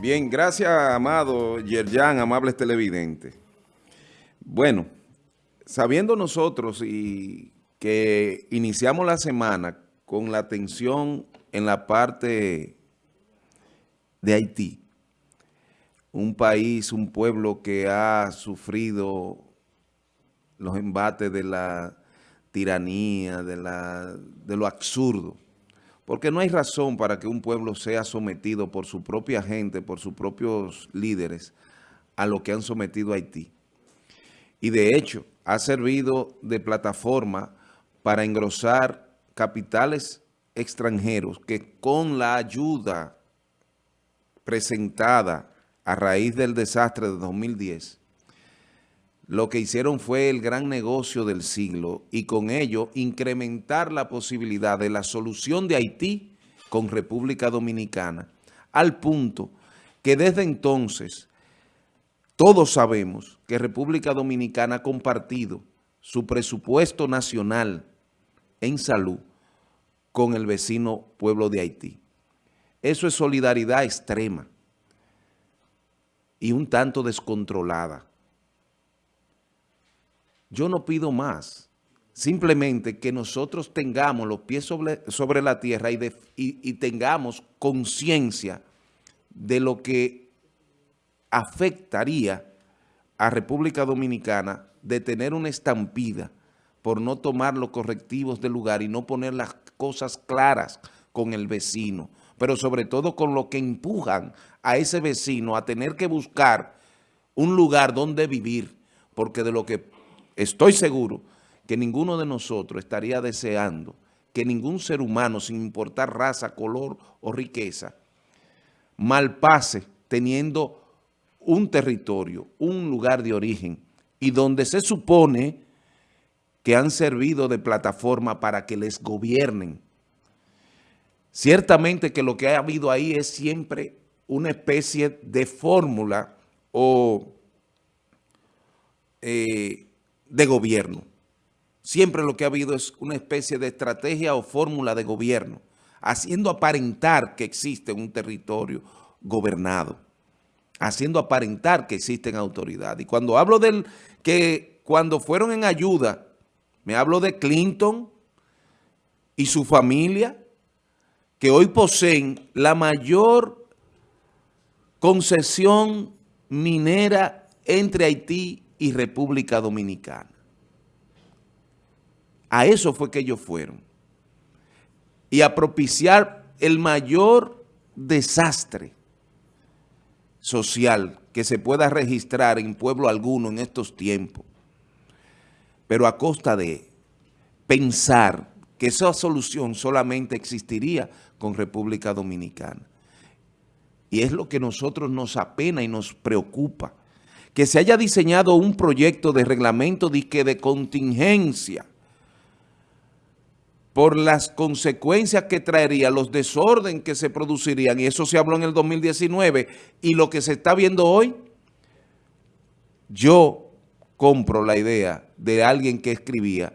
Bien, gracias, amado Yerjan, amables televidentes. Bueno, sabiendo nosotros y que iniciamos la semana con la atención en la parte de Haití, un país, un pueblo que ha sufrido los embates de la tiranía, de, la, de lo absurdo, porque no hay razón para que un pueblo sea sometido por su propia gente, por sus propios líderes, a lo que han sometido a Haití. Y de hecho, ha servido de plataforma para engrosar capitales extranjeros que con la ayuda presentada a raíz del desastre de 2010 lo que hicieron fue el gran negocio del siglo y con ello incrementar la posibilidad de la solución de Haití con República Dominicana, al punto que desde entonces todos sabemos que República Dominicana ha compartido su presupuesto nacional en salud con el vecino pueblo de Haití. Eso es solidaridad extrema y un tanto descontrolada. Yo no pido más. Simplemente que nosotros tengamos los pies sobre, la tierra y, y tengamos conciencia de lo que afectaría a República Dominicana de tener una estampida por no tomar los correctivos del lugar y no poner las cosas claras con el vecino, pero sobre todo con lo que empujan a ese vecino a tener que buscar un lugar donde vivir, porque de lo que estoy seguro que ninguno de nosotros estaría deseando que ningún ser humano, sin importar raza, color o riqueza, malpase teniendo un territorio, un lugar de origen, y donde se supone que han servido de plataforma para que les gobiernen. Ciertamente que lo que ha habido ahí es siempre una especie de fórmula o eh, de gobierno. Siempre lo que ha habido es una especie de estrategia o fórmula de gobierno, haciendo aparentar que existe un territorio gobernado, haciendo aparentar que existen autoridades. Y cuando hablo del que cuando fueron en ayuda, me hablo de Clinton y su familia, que hoy poseen la mayor concesión minera entre Haití y República Dominicana. A eso fue que ellos fueron. Y a propiciar el mayor desastre social que se pueda registrar en pueblo alguno en estos tiempos. Pero a costa de pensar que esa solución solamente existiría con República Dominicana. Y es lo que nosotros nos apena y nos preocupa que se haya diseñado un proyecto de reglamento de, de contingencia por las consecuencias que traería, los desorden que se producirían, y eso se habló en el 2019, y lo que se está viendo hoy, yo compro la idea de alguien que escribía,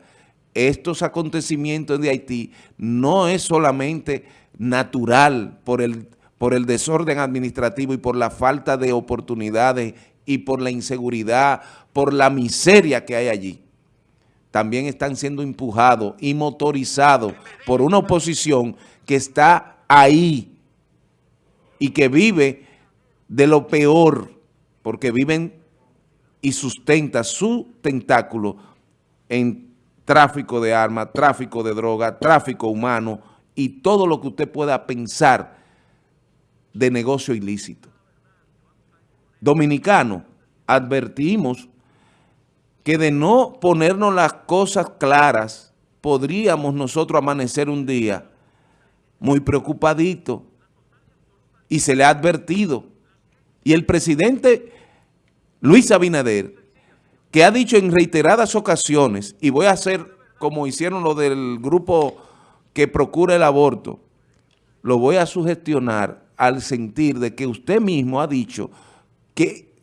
estos acontecimientos de Haití no es solamente natural por el, por el desorden administrativo y por la falta de oportunidades y por la inseguridad, por la miseria que hay allí, también están siendo empujados y motorizados por una oposición que está ahí y que vive de lo peor, porque viven y sustenta su tentáculo en tráfico de armas, tráfico de droga, tráfico humano y todo lo que usted pueda pensar de negocio ilícito dominicano, advertimos que de no ponernos las cosas claras, podríamos nosotros amanecer un día muy preocupadito y se le ha advertido. Y el presidente Luis Abinader, que ha dicho en reiteradas ocasiones, y voy a hacer como hicieron lo del grupo que procura el aborto, lo voy a sugestionar al sentir de que usted mismo ha dicho que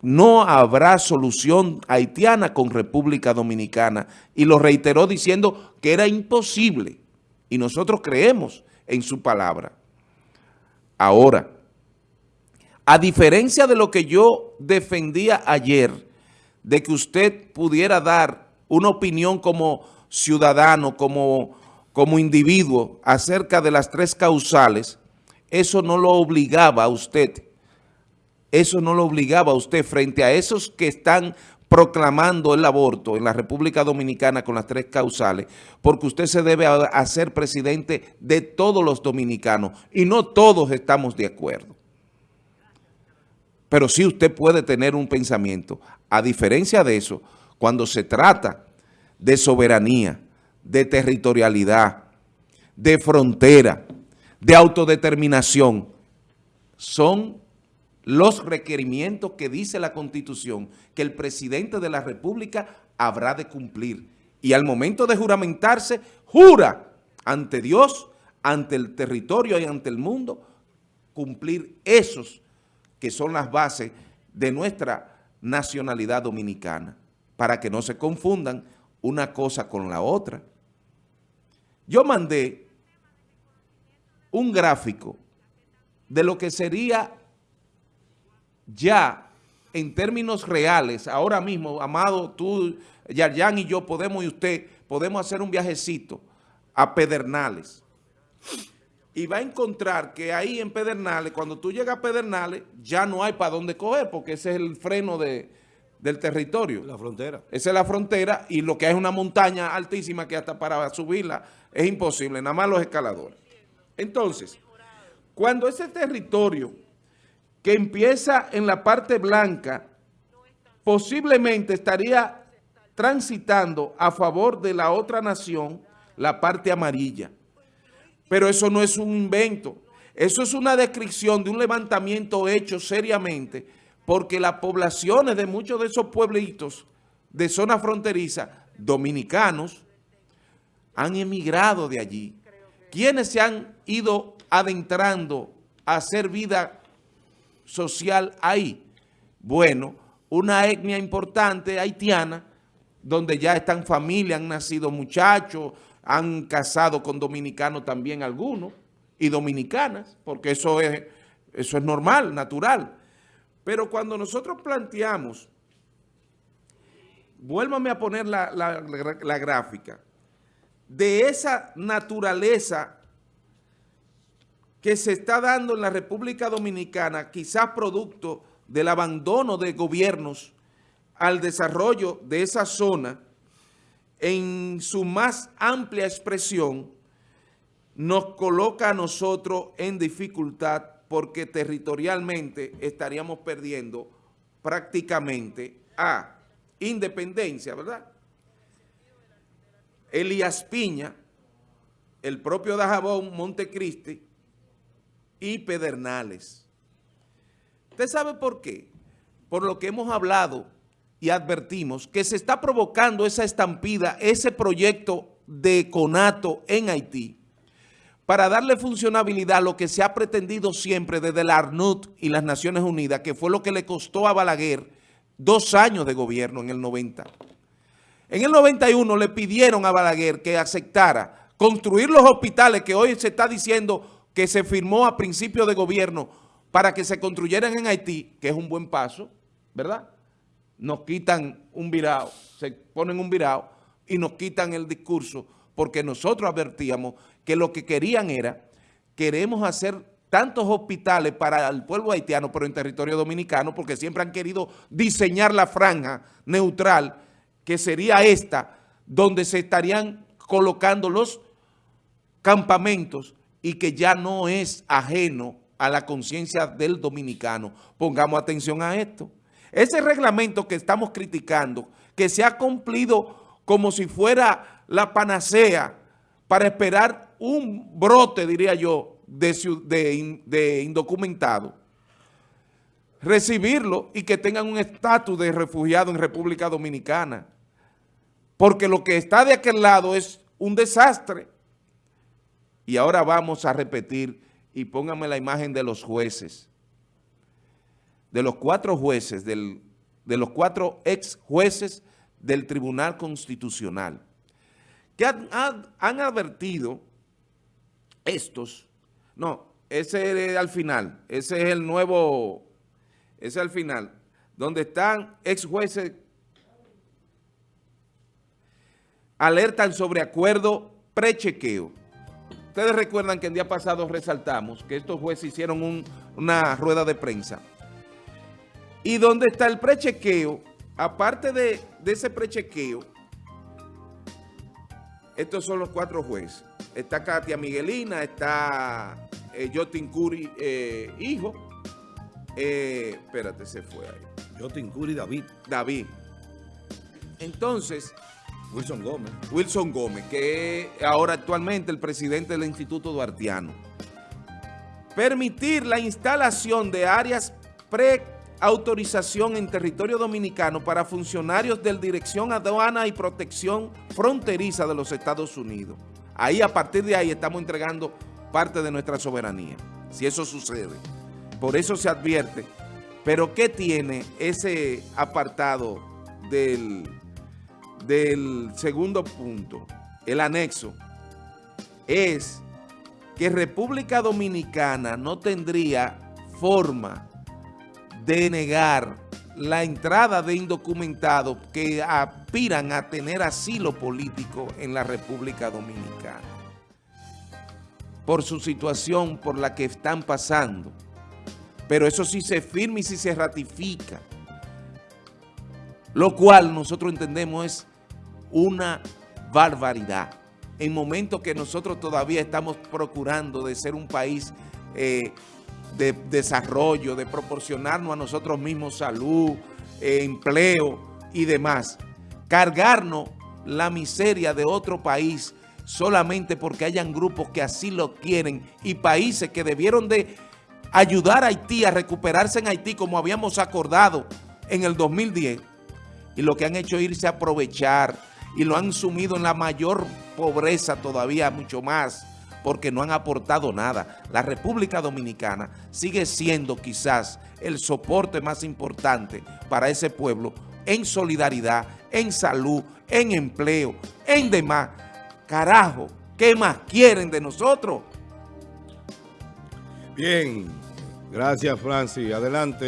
no habrá solución haitiana con República Dominicana y lo reiteró diciendo que era imposible y nosotros creemos en su palabra. Ahora, a diferencia de lo que yo defendía ayer, de que usted pudiera dar una opinión como ciudadano, como, como individuo, acerca de las tres causales, eso no lo obligaba a usted, eso no lo obligaba a usted frente a esos que están proclamando el aborto en la República Dominicana con las tres causales, porque usted se debe hacer presidente de todos los dominicanos y no todos estamos de acuerdo. Pero sí usted puede tener un pensamiento. A diferencia de eso, cuando se trata de soberanía, de territorialidad, de frontera, de autodeterminación, son los requerimientos que dice la Constitución que el presidente de la República habrá de cumplir. Y al momento de juramentarse, jura ante Dios, ante el territorio y ante el mundo, cumplir esos que son las bases de nuestra nacionalidad dominicana, para que no se confundan una cosa con la otra. Yo mandé un gráfico de lo que sería ya en términos reales, ahora mismo, Amado, tú, Yarjan y yo podemos, y usted, podemos hacer un viajecito a Pedernales. Y va a encontrar que ahí en Pedernales, cuando tú llegas a Pedernales, ya no hay para dónde coger, porque ese es el freno de, del territorio. La frontera. Esa es la frontera y lo que hay es una montaña altísima que hasta para subirla es imposible, nada más los escaladores. Entonces, cuando ese territorio que empieza en la parte blanca, posiblemente estaría transitando a favor de la otra nación, la parte amarilla. Pero eso no es un invento. Eso es una descripción de un levantamiento hecho seriamente porque las poblaciones de muchos de esos pueblitos de zona fronteriza, dominicanos, han emigrado de allí. ¿Quiénes se han ido adentrando a hacer vida social ahí? Bueno, una etnia importante haitiana, donde ya están familias, han nacido muchachos, han casado con dominicanos también algunos, y dominicanas, porque eso es, eso es normal, natural. Pero cuando nosotros planteamos, vuélvame a poner la, la gráfica, de esa naturaleza que se está dando en la República Dominicana, quizás producto del abandono de gobiernos al desarrollo de esa zona, en su más amplia expresión, nos coloca a nosotros en dificultad porque territorialmente estaríamos perdiendo prácticamente a independencia, ¿verdad? Elías Piña, el propio Dajabón, Montecristi, y Pedernales. ¿Usted sabe por qué? Por lo que hemos hablado y advertimos que se está provocando esa estampida, ese proyecto de conato en Haití, para darle funcionabilidad a lo que se ha pretendido siempre desde la ARNUT y las Naciones Unidas, que fue lo que le costó a Balaguer dos años de gobierno en el 90. En el 91 le pidieron a Balaguer que aceptara construir los hospitales que hoy se está diciendo que se firmó a principio de gobierno para que se construyeran en Haití, que es un buen paso, ¿verdad? Nos quitan un virado, se ponen un virado y nos quitan el discurso porque nosotros advertíamos que lo que querían era, queremos hacer tantos hospitales para el pueblo haitiano, pero en territorio dominicano, porque siempre han querido diseñar la franja neutral, que sería esta, donde se estarían colocando los campamentos y que ya no es ajeno a la conciencia del dominicano. Pongamos atención a esto. Ese reglamento que estamos criticando, que se ha cumplido como si fuera la panacea para esperar un brote, diría yo, de, de, indocumentado, recibirlo y que tengan un estatus de refugiado en República Dominicana. Porque lo que está de aquel lado es un desastre. Y ahora vamos a repetir, y póngame la imagen de los jueces, de los cuatro jueces, del, de los cuatro ex jueces del Tribunal Constitucional, que han, advertido estos, no, ese es al final, ese es el nuevo es al final, donde están ex jueces alertan sobre acuerdo prechequeo. Ustedes recuerdan que el día pasado resaltamos que estos jueces hicieron una rueda de prensa. Y donde está el prechequeo, aparte de, ese prechequeo, estos son los cuatro jueces. Está Katia Miguelina, está eh, Jotin Curi, eh, hijo. Eh, espérate, se fue ahí. Jotin Curi David. David. Entonces... Wilson Gómez. Wilson Gómez, que es ahora actualmente el presidente del Instituto Duartiano. Permitir la instalación de áreas pre-autorización en territorio dominicano para funcionarios de Dirección Aduana y Protección Fronteriza de los Estados Unidos. Ahí, a partir de ahí, estamos entregando parte de nuestra soberanía, si eso sucede. Por eso se advierte. Pero, ¿qué tiene ese apartado del del segundo punto, el anexo, es que República Dominicana no tendría forma de negar la entrada de indocumentados que aspiran a tener asilo político en la República Dominicana por su situación por la que están pasando. Pero eso sí se firma y sí se ratifica lo cual nosotros entendemos es una barbaridad. En momentos que nosotros todavía estamos procurando de ser un país eh, de desarrollo, de proporcionarnos a nosotros mismos salud, eh, empleo y demás. Cargarnos la miseria de otro país solamente porque hayan grupos que así lo quieren y países que debieron de ayudar a Haití a recuperarse en Haití como habíamos acordado en el 2010 y lo que han hecho es irse a aprovechar y lo han sumido en la mayor pobreza todavía mucho más porque no han aportado nada. La República Dominicana sigue siendo quizás el soporte más importante para ese pueblo en solidaridad, en salud, en empleo, en demás. Carajo, ¿qué más quieren de nosotros? Bien, gracias Francis. Adelante.